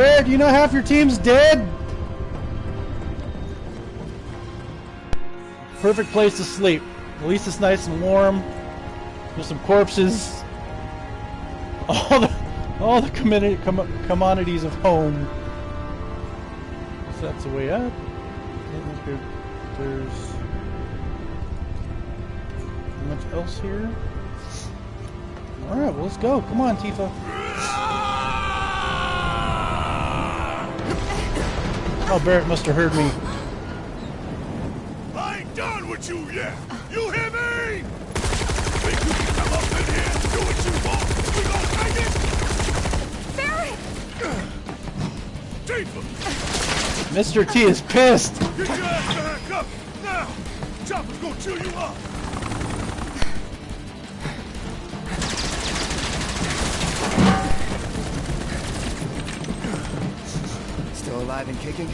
Do you know half your team's dead? Perfect place to sleep. At least it's nice and warm. There's some corpses. All the all the commodity, com commodities of home. So that's the way up. There's much else here. Alright, well let's go. Come on, Tifa. Oh, Barret must have heard me. I ain't done with you yet. You hear me? Think you can come up in here and do what you want? We gonna take it? Barret! Tifa, Mr. T is pissed. get your ass back up now. Chopper's gonna chew you up. Alive and kicking?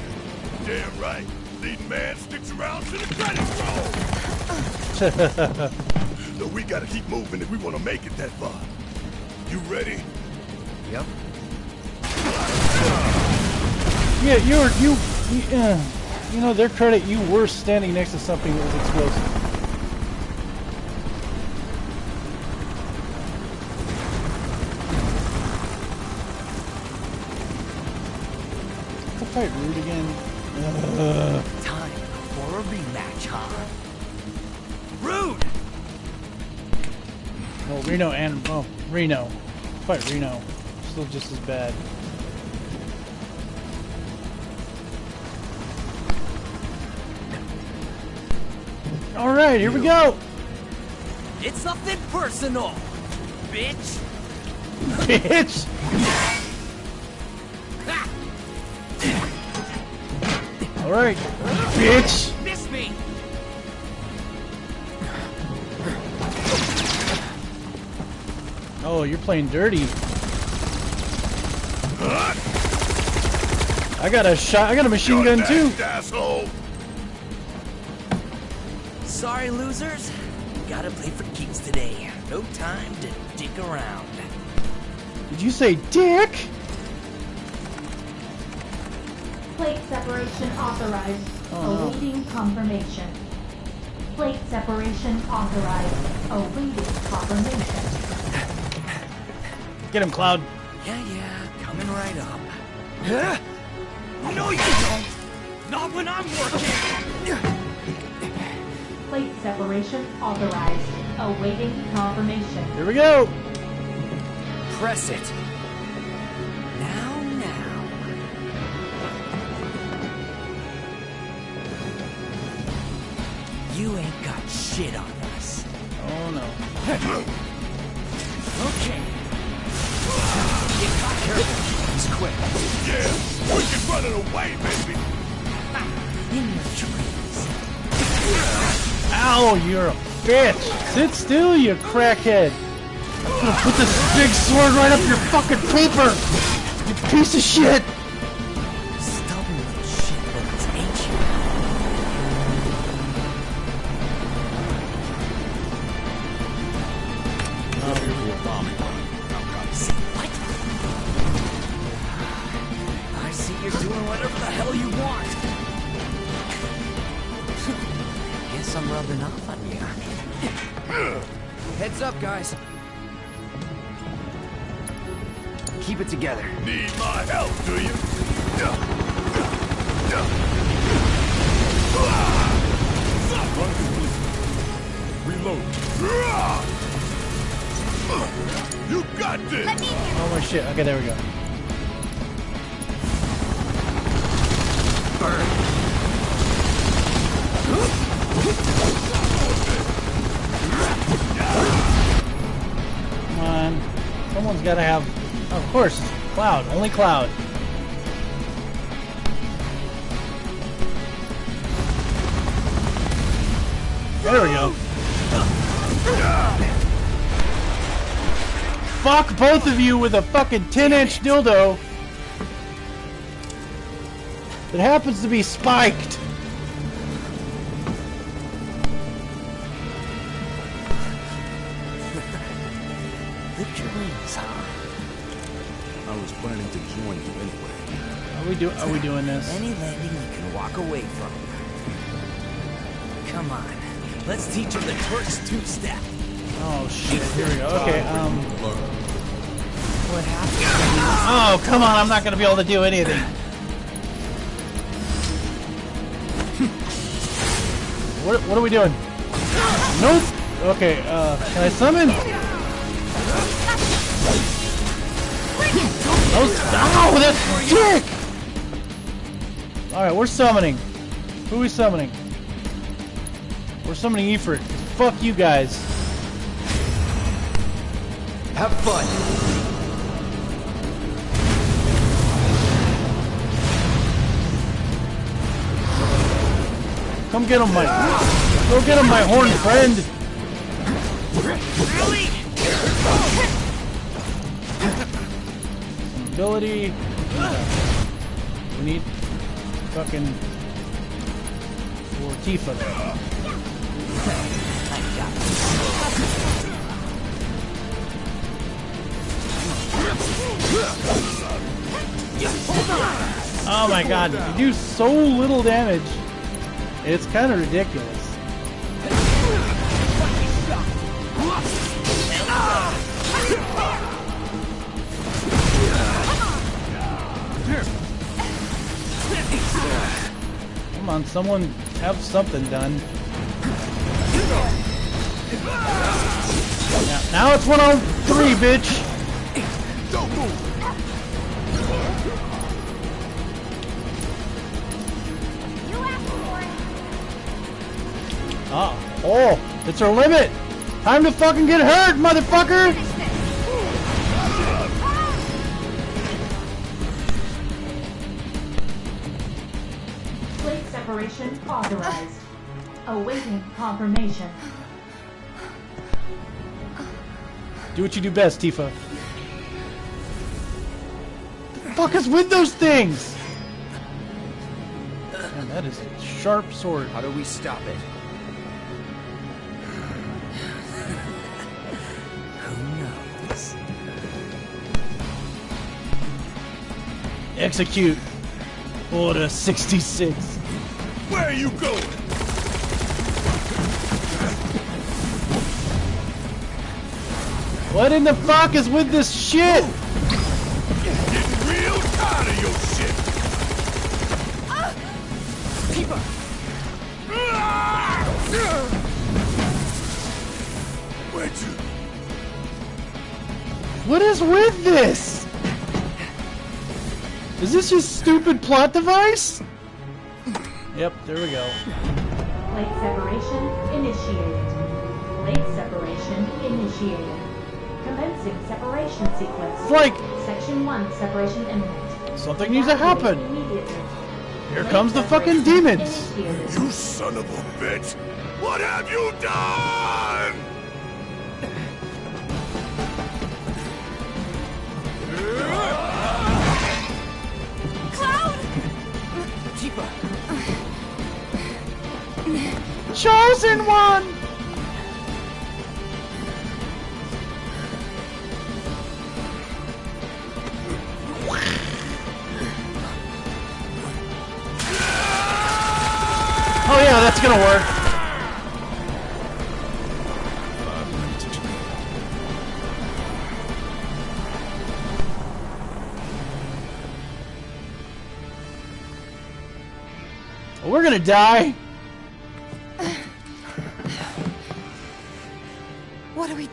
Damn right. Leading man sticks around to the credits roll. so we gotta keep moving if we wanna make it that far. You ready? Yep. Yeah, you're you. You, uh, you know, their credit, you were standing next to something that was explosive. Fight Rude again. Uh, Time for a rematch, huh? Rude! well, Reno and oh, Reno. Fight Reno. Still just as bad. All right, here we go. It's nothing personal, bitch! Bitch. Right, bitch. Miss me! Oh, you're playing dirty. I got a shot. I got a machine You're gun too. asshole. Sorry, losers. Gotta play for keeps today. No time to dick around. Did you say dick? Plate separation authorized. Oh, no. Awaiting confirmation. Plate separation authorized. Awaiting confirmation. Get him, Cloud. Yeah, yeah, coming right up. Huh? No, you don't! Not when I'm working! Plate separation authorized. Awaiting confirmation. Here we go. Press it. Shit on us. Oh no. Okay. Get got careful. It's quick. Yeah, we can run it away, baby. In your dreams. Ow, you're a bitch. Sit still, you crackhead. I'm gonna put this big sword right up your fucking paper. You piece of shit. Keep it together. Need my help, do you? Reload. You got this! Oh my shit. Okay, there we go. Come on. Someone's gotta have. Of course, Cloud. Only Cloud. There we go. Fuck both of you with a fucking 10 inch dildo that happens to be spiked. I was planning to join you anyway. Are we do? Are we doing this? Any landing you can walk away from. Come on. Let's teach him the Turks two-step. Oh shit! Here we go. Okay. Um. What happened? Oh come on! I'm not gonna be able to do anything. What? What are we doing? Nope. Okay. Uh. Can I summon? Oh, ow! That's dick. All right, we're summoning. Who are we summoning? We're summoning Ifrit. Fuck you guys. Have fun. Come get him, my. Go get him, my horned friend. Really? Ability. We need fucking for Tifa. Oh my god, you do so little damage. It's kind of ridiculous. Come on, someone have something done. Now, now it's one on three, bitch. Don't move! Oh, oh, it's our limit. Time to fucking get hurt, motherfucker. Plate separation authorized. Awaiting confirmation. Do what you do best, Tifa. The fuck us with those things? Man, that is a sharp sword. How do we stop it? Who knows? Execute. Order 66. Where are you going? What in the fuck is with this shit? Getting real tired of your shit! Where'd you... What is with this? Is this just stupid plot device? Yep, there we go. Plate separation initiated. Plate separation initiated. Commencing separation sequence. It's like Section 1 separation imminent. something needs to happen. Here Plate comes the fucking demons. initiated. You son of a bitch! What have you done? Tifa! Chosen one! Oh yeah, that's gonna work. We're gonna die.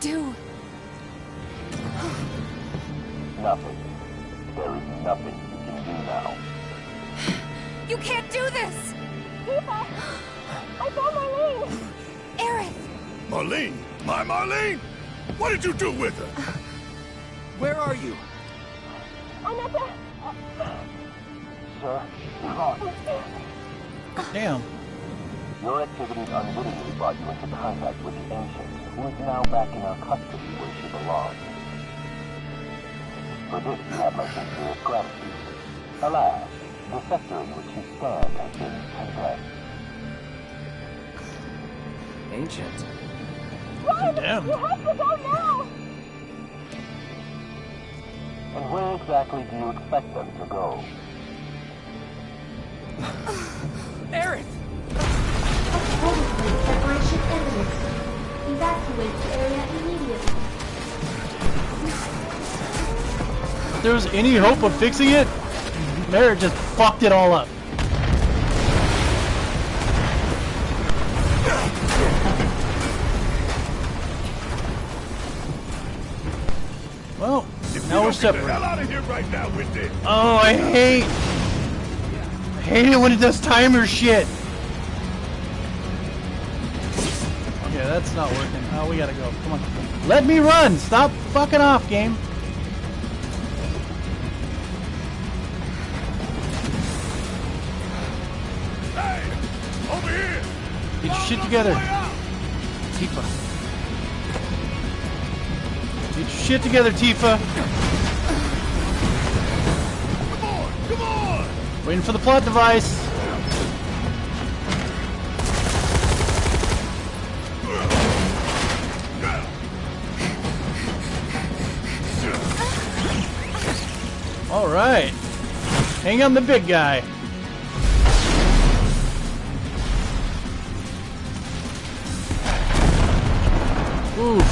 Do? Nothing. There is nothing you can do now. You can't do this! Eva! I found Marlene! Aerith! Marlene? My Marlene? What did you do with her? Where are you? I'm at the... Sir, lost. Damn. Your activities unwittingly brought you into contact with the Ancients, who is now back in our custody where she belongs. For this you have my sincerest gratitude. Alas, the sector in which you stand has been condemned. Ancient. Run! Condemned? You have to go now! And where exactly do you expect them to go? Aerith! Evacuate the area immediately. If there was any hope of fixing it, Merritt just fucked it all up. Well, If now you we're don't get the hell separated. out of here right now with this. Oh, I hate. I hate it when it does timer shit. That's not working. Oh, we gotta go. Come on. Let me run! Stop fucking off, game. Hey, over here. Get your shit together. Tifa. Get your shit together, Tifa. Come on, come on. Waiting for the plot device. All right. Hang on the big guy. Oof.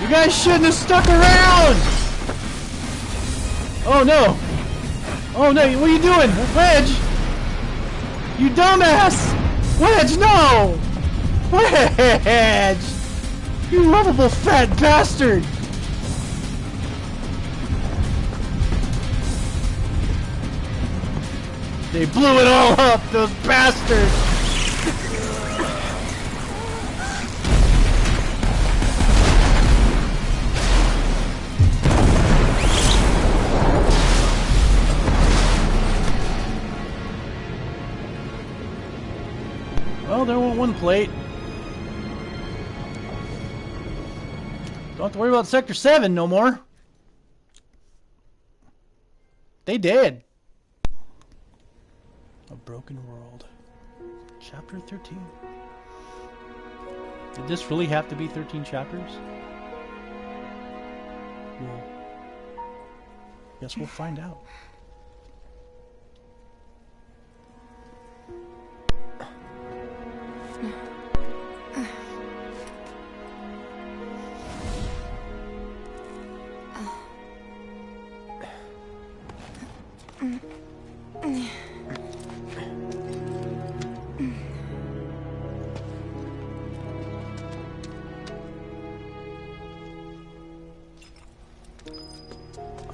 You guys shouldn't have stuck around! Oh no! Oh no, what are you doing? Wedge! You dumbass! Wedge, no! Wedge! You lovable fat bastard! They blew it all up, those bastards! Well, there went one plate. Don't have to worry about Sector 7 no more. They did. A Broken World. Chapter 13. Did this really have to be 13 chapters? Well, guess we'll find out.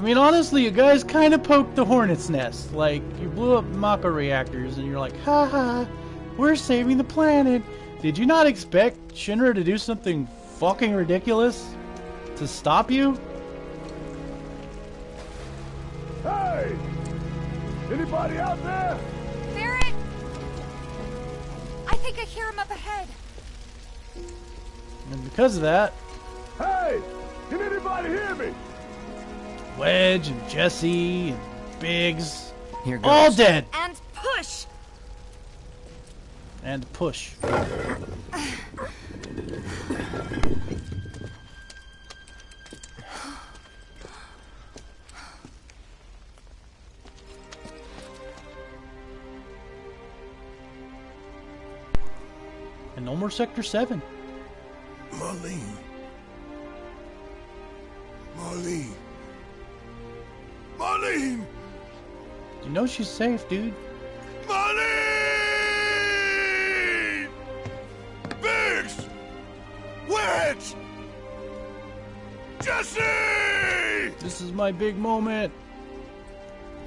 Mean, honestly, you guys kind of poked the hornet's nest. Like, you blew up Mako reactors, and you're like, ha ha, we're saving the planet. Did you not expect Shinra to do something fucking ridiculous to stop you? Hey, anybody out there? Barret! I think I hear him up ahead. And because of that, Wedge and Jesse and Biggs, Here goes. all dead. And push! And push. And no more Sector 7. She's safe, dude. Marlene! Biggs! Wedge! Jesse! This is my big moment.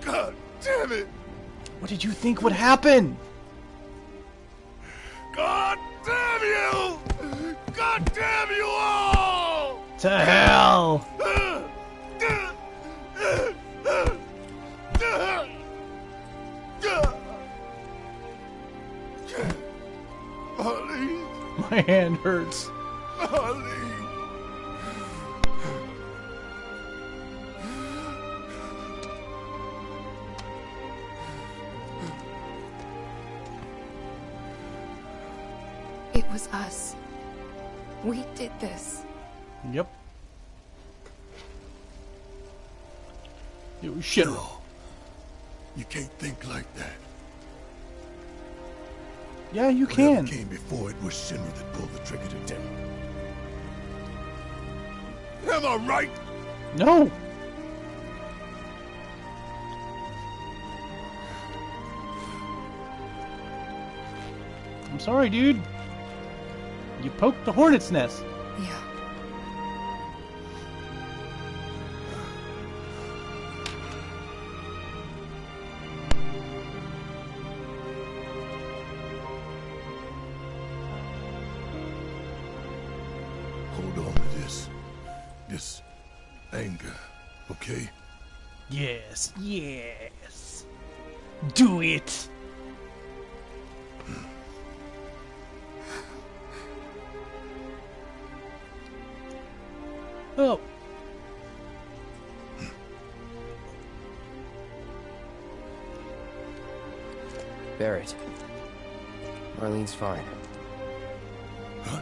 God damn it! What did you think would happen? God damn you! God damn you all! To hell! My hand hurts. It was us. We did this. Yep. It was shit. No. You can't think like that. Yeah, you Whatever can. came before it was Shinra that pulled the trigger today. Am I right? No. I'm sorry, dude. You poked the hornet's nest. Barret. Marlene's fine. Huh?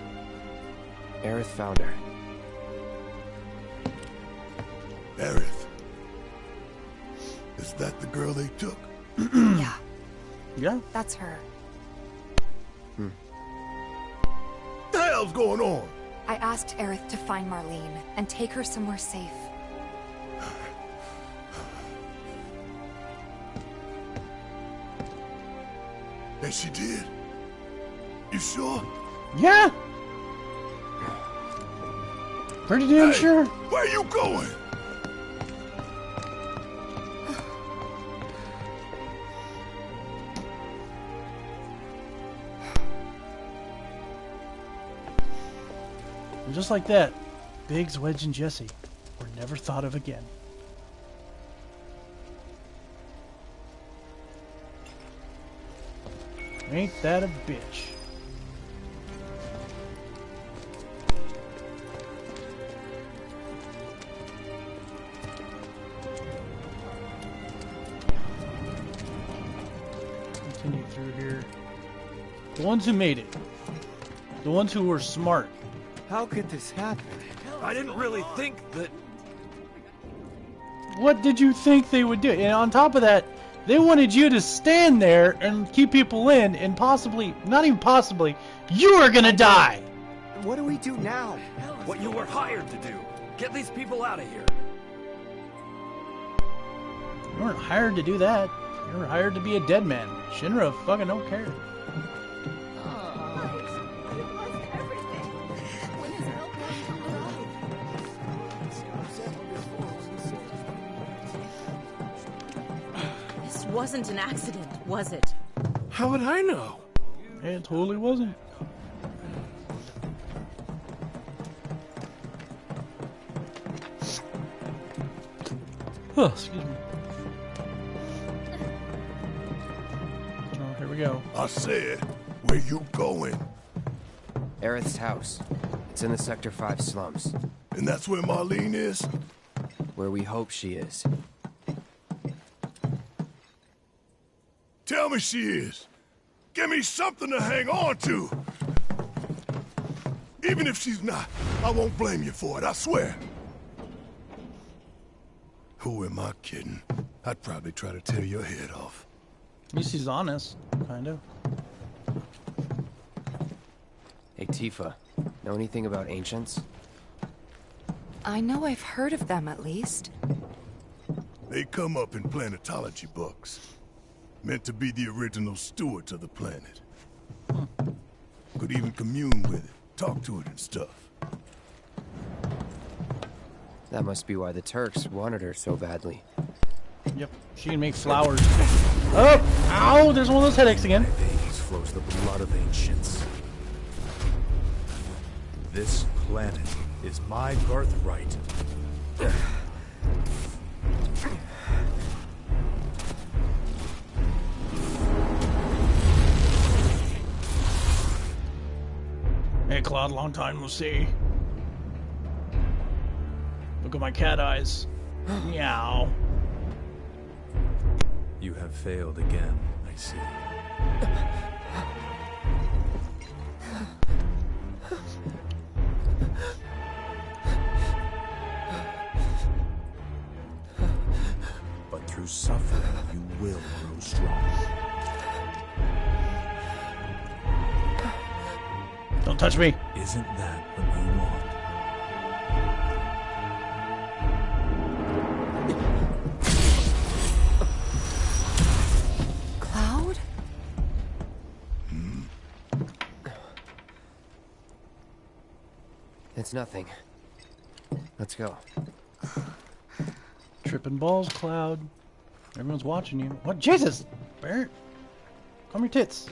Aerith found her. Aerith. Is that the girl they took? yeah, yeah. that's her. What the hell's going on? I asked Aerith to find Marlene and take her somewhere safe. And she did? You sure? Yeah. Pretty damn Hey, sure. Where are you going? And just like that, Biggs, Wedge, and Jesse were never thought of again. Ain't that a bitch? Continue through here. The ones who made it. The ones who were smart. How could this happen? I didn't really think that. What did you think they would do? And on top of that, they wanted you to stand there and keep people in, and possibly, not even possibly, you are gonna die! What do we do now? What you were hired to do. Get these people out of here. You weren't hired to do that. You were hired to be a dead man. Shinra fucking don't care. Wasn't an accident, was it? How would I know? It totally wasn't. Oh, excuse me. Oh, here we go. I said, where you going? Aerith's house. It's in the Sector 5 slums, And that's where Marlene is? where we hope she is. Tell me she is. Give me something to hang on to. Even if she's not, I won't blame you for it, I swear. Who am I kidding? I'd probably try to tear your head off. At least he's honest, kind of. Hey, Tifa. Know anything about ancients? I know I've heard of them at least. They come up in planetology books. Meant to be the original stewards of the planet. Could even commune with it, talk to it and stuff. That must be why the Turks wanted her so badly. Yep, she can make flowers. Oh! Ow! There's one of those headaches again. veins flows the blood of ancients. This planet is my birthright. Hey, Claude, long time no see. Look at my cat eyes. Meow. You have failed again, I see. Isn't that what you want? Cloud? Hmm. It's nothing. Let's go. Tripping balls, Cloud. Everyone's watching you. What? Jesus! Barret! Calm your tits.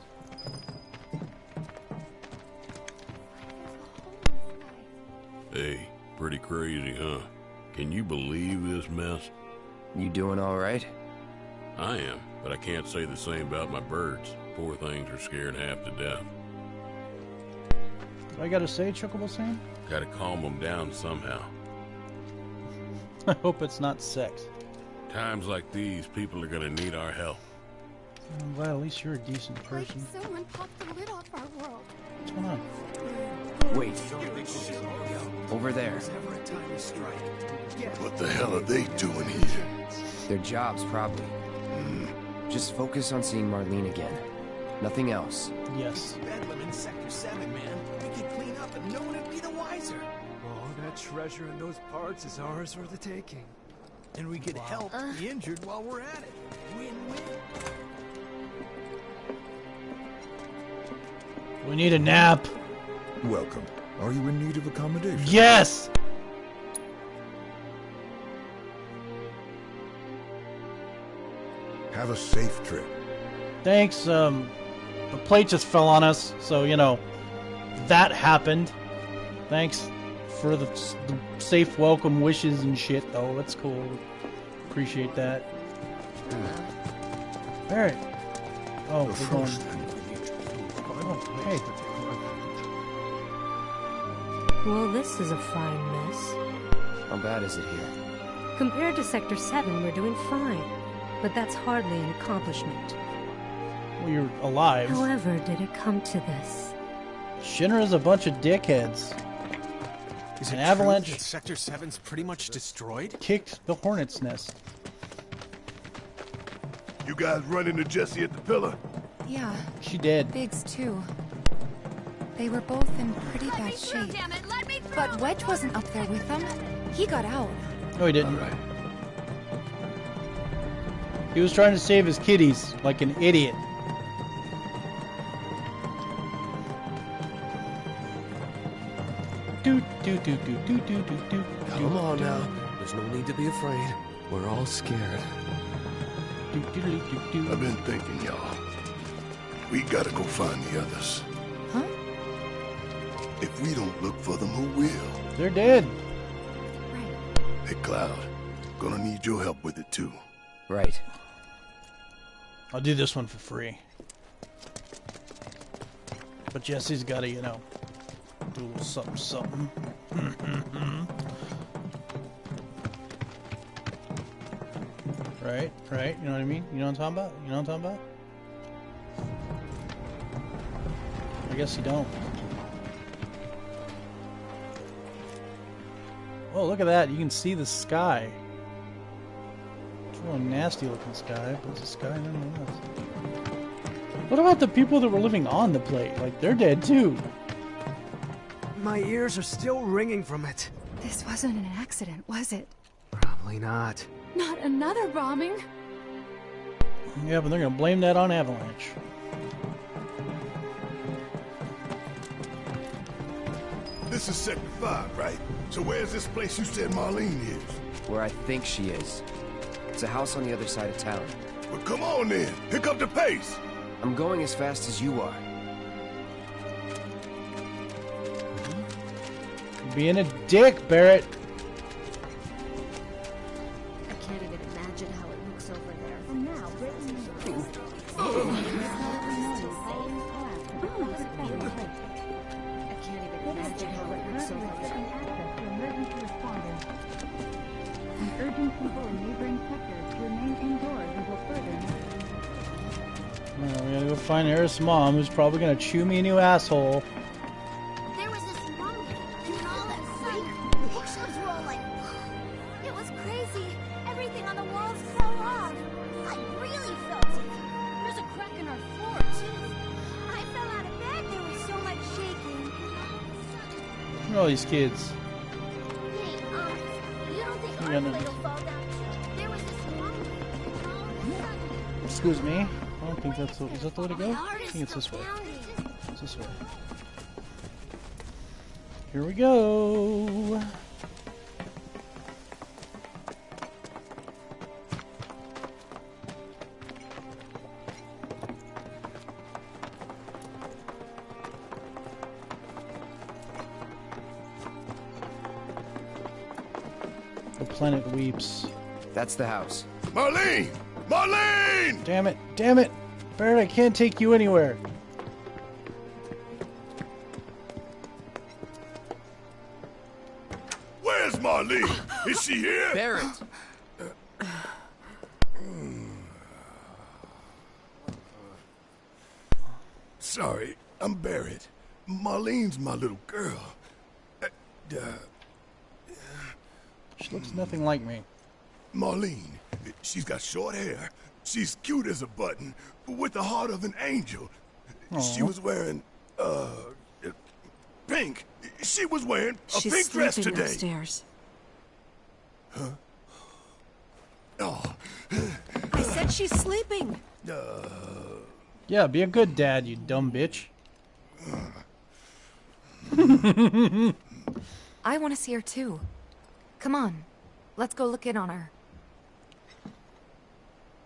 Hey, pretty crazy, huh? Can you believe this mess? You doing all right? I am, but I can't say the same about my birds. Poor things are scared half to death. What I gotta say, Chocobo Sam? Gotta calm them down somehow. I hope it's not sex. Times like these, people are gonna need our help. I'm at least you're a decent Like person. someone popped the lid off our world. What's going on? Wait. Over there. What the hell are they doing here? Their jobs, probably. Hmm. Just focus on seeing Marlene again. Nothing else. Yes. Bedlam in Sector 7, man. We could clean up and no one would be the wiser. All that treasure in those parts is ours for the taking. And we could help the injured while we're at it. Win-win. We need a nap. Welcome. Are you in need of accommodation? Yes! Have a safe trip. Thanks, um, the plate just fell on us, so, you know, that happened. Thanks for the, the safe welcome wishes and shit, though. That's cool. Appreciate that. Alright. Oh, we're going. Oh, hey. Well, this is a fine mess. How bad is it here? Compared to Sector 7, we're doing fine. But that's hardly an accomplishment. Well, you're alive. However, did it come to this? Shinra's a bunch of dickheads. Is An avalanche- that Sector 7's pretty much destroyed? Kicked the hornet's nest. You guys run into Jesse at the pillar? Yeah, She did. Biggs too. They were both in pretty bad shape. But Wedge wasn't up there with them. He got out. No, he didn't. He was trying to save his kitties like an idiot. Do do do do do do do do. Come on now. There's no need to be afraid. We're all scared. Do, do, do, do, do. I've been thinking, y'all. We gotta go find the others. Huh? If we don't look for them, who will? They're dead. Right. Hey, Cloud. Gonna need your help with it, too. Right. I'll do this one for free. But Jesse's got to, you know, do a little something, something. right, right. You know what I mean? You know what I'm talking about? You know what I'm talking about? I guess you don't. Oh, look at that. You can see the sky. It's a real nasty looking sky, but it's a sky nonetheless. What about the people that were living on the plate? Like, they're dead too. My ears are still ringing from it. This wasn't an accident, was it? Probably not. Not another bombing? Yeah, but they're gonna blame that on Avalanche. This is Sector 5, right? So where's this place you said Marlene is? Where I think she is. It's a house on the other side of town. Well, come on then. Pick up the pace. I'm going as fast as you are. Being a dick, Barret. Mom, who's probably gonna chew me a new asshole. There was this all that fire. Pictures rolling. It was crazy. Everything on the walls fell off. I really felt it. There's a crack in our floor, too. I fell out of bed. There was so much shaking. Look at all these kids. Hey, um, you don't think Yeah, our no. plate will fall down, too? There was this one. Excuse me. I don't think that's the, is that the way to go? I think it's this way. It's this way. Here we go. The planet weeps. That's the house. Marlene! Marlene! Damn it! Damn it! Barret, I can't take you anywhere. Where's Marlene? Is she here? Barret! Sorry, I'm Barret. Marlene's my little girl. Uh, uh, She looks nothing like me. Marlene, she's got short hair. She's cute as a button, but with the heart of an angel. She was wearing, uh, pink. She was wearing a She's pink dress sleeping today. upstairs. Huh? Oh, I said she's sleeping. uh, Yeah, be a good dad, you dumb bitch. I want to see her too. Come on, let's go look in on her.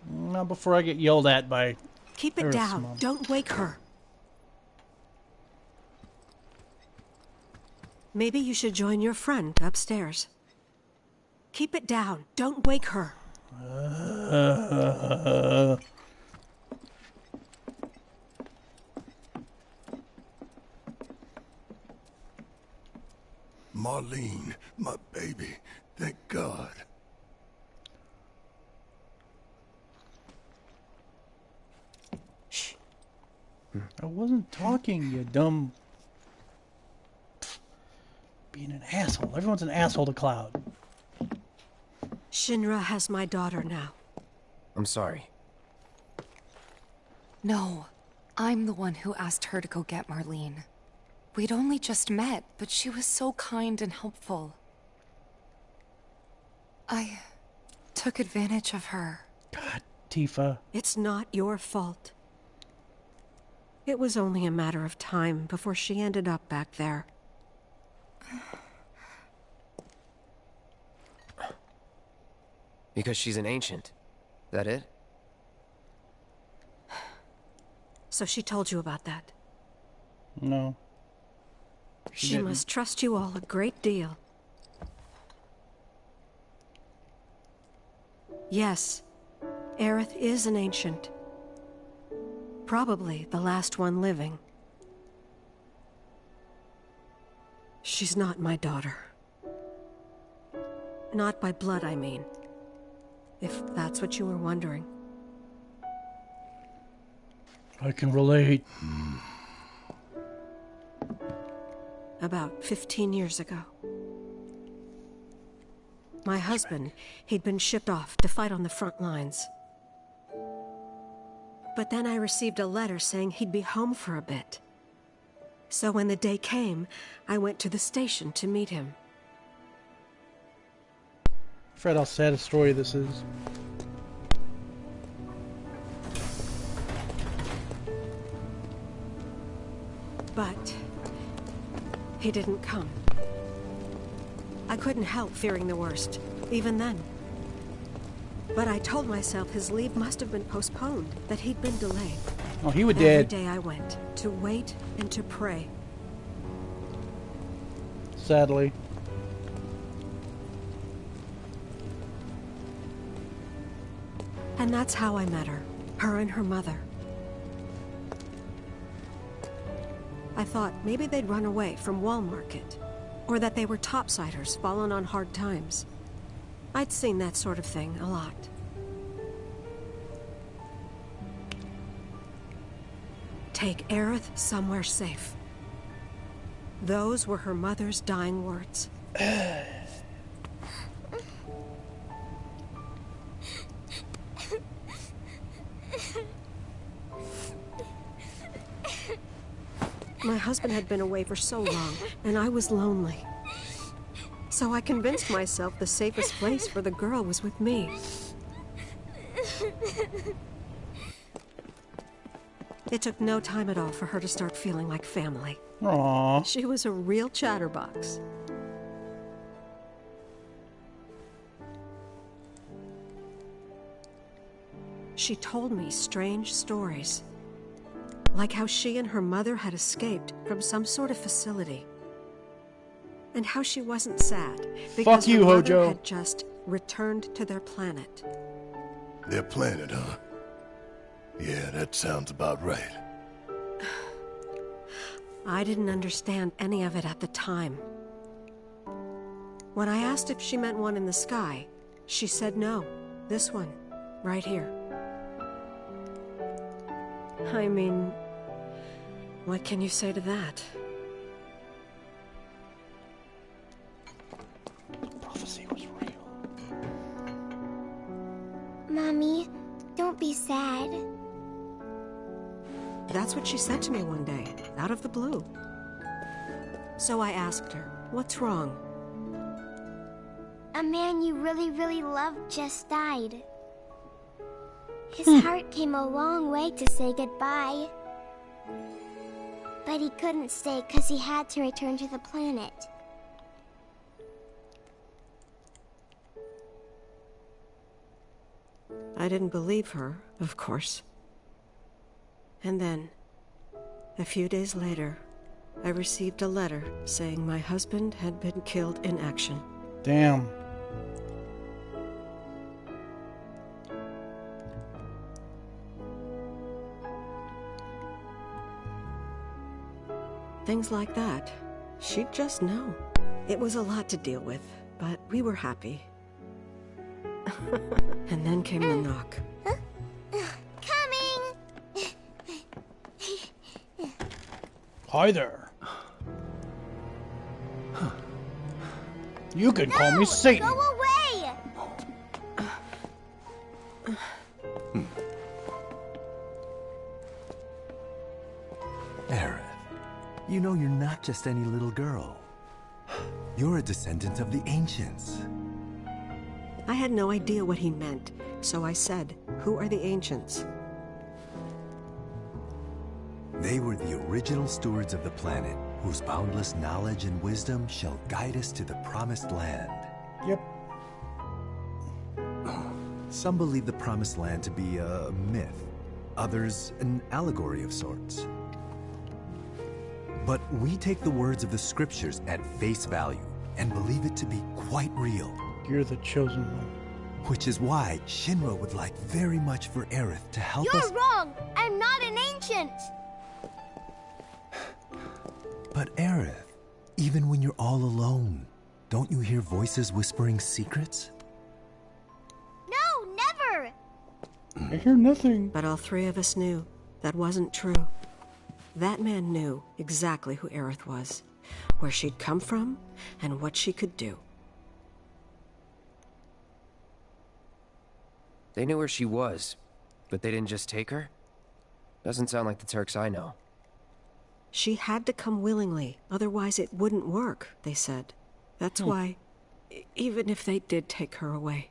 Not before I get yelled at by. Keep it down. mom. Don't wake her. Maybe you should join your friend upstairs. Keep it down. Don't wake her. Uh, Marlene, my baby. Thank God. I wasn't talking, you dumb. Being an asshole. Everyone's an asshole to Cloud. Shinra has my daughter now. I'm sorry. No, I'm the one who asked her to go get Marlene. We'd only just met, but she was so kind and helpful. I took advantage of her. God, Tifa. It's not your fault. It was only a matter of time before she ended up back there. Because she's an ancient. That it? So she told you about that. No. She, didn't. must trust you all a great deal. Yes, Aerith is an ancient. Probably the last one living. She's not my daughter. Not by blood, I mean. If that's what you were wondering. I can relate. About 15 years ago. My husband, he'd been shipped off to fight on the front lines. But then I received a letter saying he'd be home for a bit. So when the day came, I went to the station to meet him. Fred, how sad a story this is. But he didn't come. I couldn't help fearing the worst, even then. But I told myself his leave must have been postponed, that he'd been delayed. Oh, he was Every dead. day I went, to wait and to pray. Sadly. And that's how I met her, her and her mother. I thought maybe they'd run away from Wall Market, or that they were topsiders fallen on hard times. I'd seen that sort of thing a lot. Take Aerith somewhere safe. Those were her mother's dying words. My husband had been away for so long, and I was lonely. So I convinced myself the safest place for the girl was with me. It took no time at all for her to start feeling like family. Aww. She was a real chatterbox. She told me strange stories. Like how she and her mother had escaped from some sort of facility. And how she wasn't sad because you, her mother Hojo. had just returned to their planet. Their planet, huh? Yeah, that sounds about right. I didn't understand any of it at the time. When I asked if she meant one in the sky, she said no. This one, right here. I mean, what can you say to that? Mommy, don't be sad. That's what she said to me one day, out of the blue. So I asked her, what's wrong? A man you really, really loved just died. His Hmm. heart came a long way to say goodbye. But he couldn't stay because he had to return to the planet. I didn't believe her, of course. And then, a few days later, I received a letter saying my husband had been killed in action. Damn. Things like that. She'd just know. It was a lot to deal with, but we were happy. and then came the knock. Coming! Hi there. You can call me Tseng. Go away! Aerith, you know you're not just any little girl. You're a descendant of the ancients. I had no idea what he meant, so I said, Who are the ancients? They were the original stewards of the planet, whose boundless knowledge and wisdom shall guide us to the promised land. Yep. Some believe the promised land to be a myth, others an allegory of sorts. But we take the words of the scriptures at face value and believe it to be quite real. You're the chosen one. Which is why Shinra would like very much for Aerith to help us. You're wrong! I'm not an ancient! But Aerith, even when you're all alone, don't you hear voices whispering secrets? No, never! I hear nothing. But all three of us knew that wasn't true. That man knew exactly who Aerith was, where she'd come from, and what she could do. They knew where she was, but they didn't just take her? Doesn't sound like the Turks I know. She had to come willingly, otherwise it wouldn't work, they said. That's Hmm. why, even if they did take her away,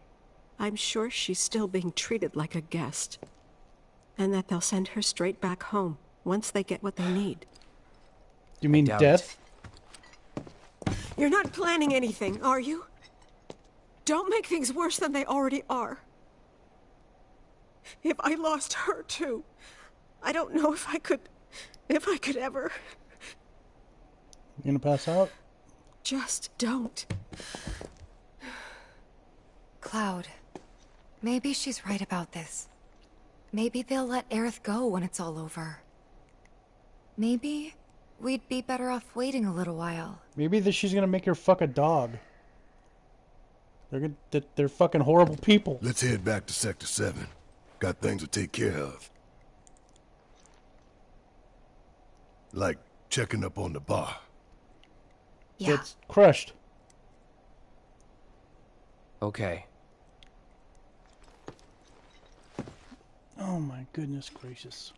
I'm sure she's still being treated like a guest. And that they'll send her straight back home once they get what they need. You mean doubt death? You're not planning anything, are you? Don't make things worse than they already are. If I lost her too, I don't know if I could. if I could ever. You gonna pass out? Just don't. Cloud, maybe she's right about this. Maybe they'll let Aerith go when it's all over. Maybe we'd be better off waiting a little while. Maybe that she's gonna make her fuck a dog. They're gonna, they're fucking horrible people. Let's head back to Sector 7. Got things to take care of. Like checking up on the bar. Yeah. It's crushed. Okay. Oh my goodness gracious.